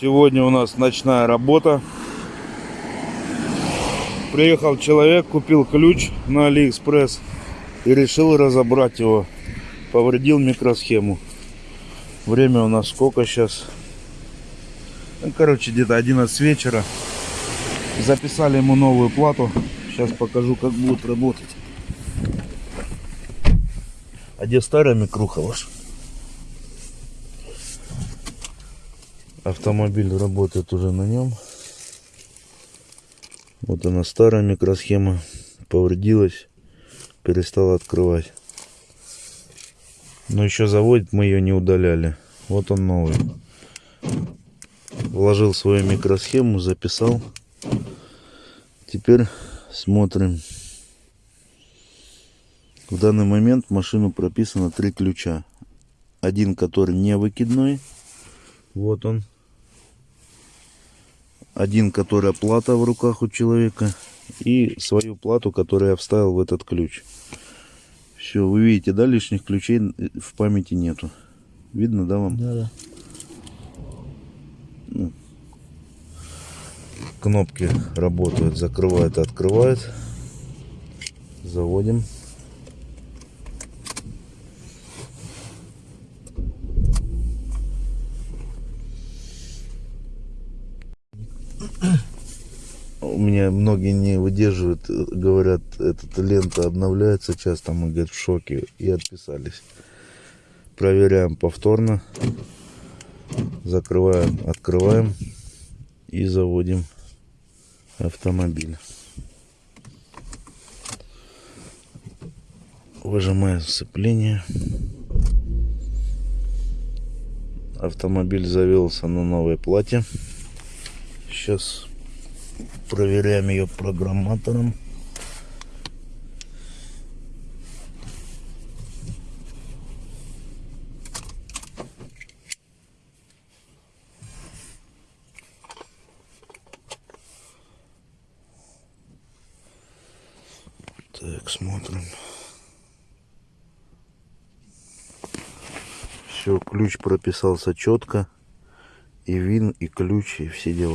Сегодня у нас ночная работа. Приехал человек, купил ключ на Алиэкспресс и решил разобрать его. Повредил микросхему. Время у нас сколько сейчас? Ну, короче, где-то 11 вечера. Записали ему новую плату. Сейчас покажу, как будет работать. А где старая микруха ваша? Автомобиль работает уже на нем. Вот она старая микросхема. Повредилась. Перестала открывать. Но еще заводит, мы ее не удаляли. Вот он новый. Вложил свою микросхему, записал. Теперь смотрим. В данный момент в машину прописано три ключа. Один, который не выкидной. Вот он. Один, который плата в руках у человека. И свою плату, которую я вставил в этот ключ. Все, вы видите, да, лишних ключей в памяти нету. Видно, да, вам? Да, да. Ну, кнопки работают, закрывает открывает. Заводим. У меня многие не выдерживают, э, говорят, эта лента обновляется часто, мы, говорят, в шоке и отписались. Проверяем повторно, закрываем, открываем и заводим автомобиль. Выжимаем сцепление. Автомобиль завелся на новой плате. Сейчас проверяем ее программатором. Так, смотрим. Все, ключ прописался четко. И вин, и ключ, и все дела.